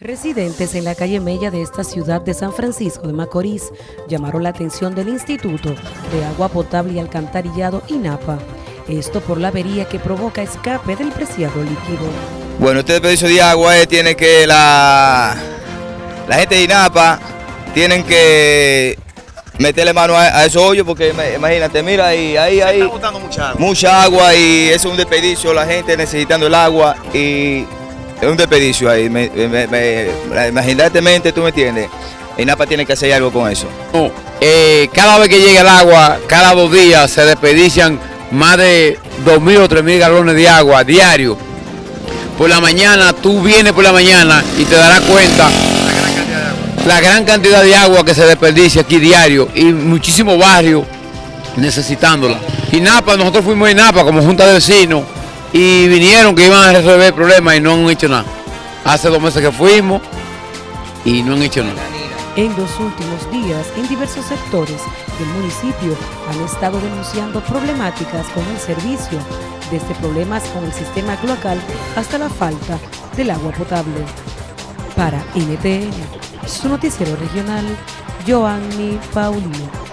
Residentes en la calle Mella de esta ciudad de San Francisco de Macorís llamaron la atención del Instituto de Agua Potable y Alcantarillado INAPA. Esto por la avería que provoca escape del preciado líquido. Bueno, este desperdicio de agua eh, tiene que la, la gente de INAPA tienen que meterle mano a, a esos hoyos porque ima- imagínate, mira ahí, ahí, ahí. Está botando mucha agua. Mucha agua y eso es un desperdicio, la gente necesitando el agua y es un desperdicio ahí. Me, me, me- tú me entiendes. INAPA tiene que hacer algo con eso. No, eh, cada vez que llega el agua, cada dos días se desperdician más de 2.000 o 3.000 galones de agua diario. Por la mañana, tú vienes por la mañana y te darás cuenta la gran cantidad de agua que se desperdicia aquí diario y muchísimos barrios necesitándola. Y Napa, nosotros fuimos a Napa como Junta de Vecinos y vinieron que iban a resolver el problema y no han hecho nada. Hace dos meses que fuimos y no han hecho nada. En los últimos días, en diversos sectores del municipio han estado denunciando problemáticas con el servicio, desde problemas con el sistema cloacal hasta la falta del agua potable. Para NTN, su noticiero regional, Joanny Paulino.